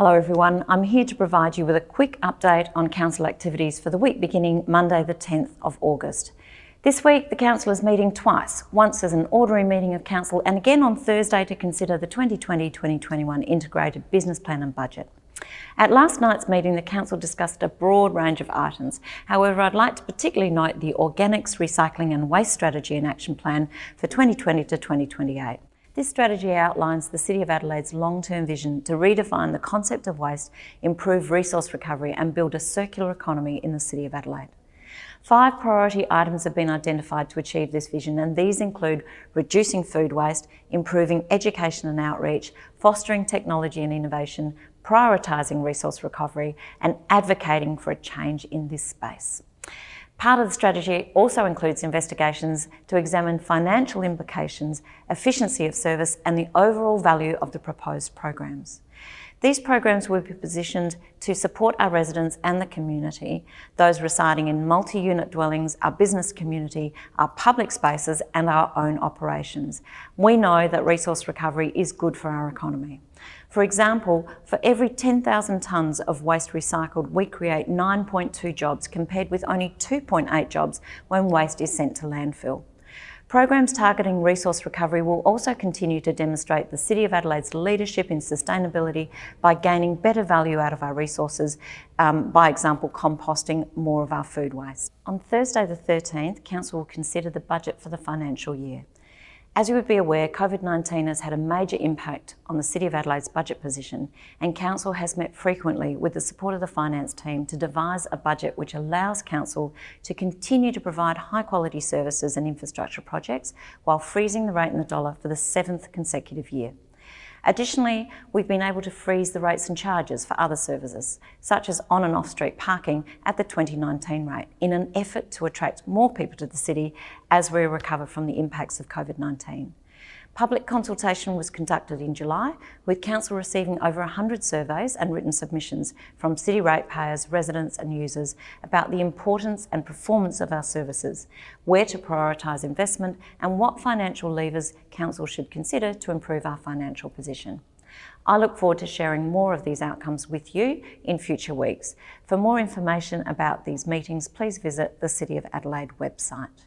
Hello everyone, I'm here to provide you with a quick update on Council activities for the week beginning Monday the 10th of August. This week the Council is meeting twice, once as an ordinary meeting of Council and again on Thursday to consider the 2020-2021 Integrated Business Plan and Budget. At last night's meeting, the Council discussed a broad range of items. However, I'd like to particularly note the Organics, Recycling and Waste Strategy and Action Plan for 2020 to 2028. This strategy outlines the City of Adelaide's long-term vision to redefine the concept of waste, improve resource recovery and build a circular economy in the City of Adelaide. Five priority items have been identified to achieve this vision and these include reducing food waste, improving education and outreach, fostering technology and innovation, prioritising resource recovery and advocating for a change in this space. Part of the strategy also includes investigations to examine financial implications, efficiency of service and the overall value of the proposed programs. These programs will be positioned to support our residents and the community, those residing in multi-unit dwellings, our business community, our public spaces and our own operations. We know that resource recovery is good for our economy. For example, for every 10,000 tonnes of waste recycled, we create 9.2 jobs compared with only 2.8 jobs when waste is sent to landfill. Programs targeting resource recovery will also continue to demonstrate the City of Adelaide's leadership in sustainability by gaining better value out of our resources, um, by example composting more of our food waste. On Thursday the 13th, Council will consider the budget for the financial year. As you would be aware, COVID-19 has had a major impact on the City of Adelaide's budget position and Council has met frequently with the support of the finance team to devise a budget which allows Council to continue to provide high quality services and infrastructure projects while freezing the rate in the dollar for the seventh consecutive year. Additionally, we've been able to freeze the rates and charges for other services, such as on and off street parking at the 2019 rate, in an effort to attract more people to the city as we recover from the impacts of COVID-19. Public consultation was conducted in July, with Council receiving over 100 surveys and written submissions from city ratepayers, residents and users about the importance and performance of our services, where to prioritise investment and what financial levers Council should consider to improve our financial position. I look forward to sharing more of these outcomes with you in future weeks. For more information about these meetings, please visit the City of Adelaide website.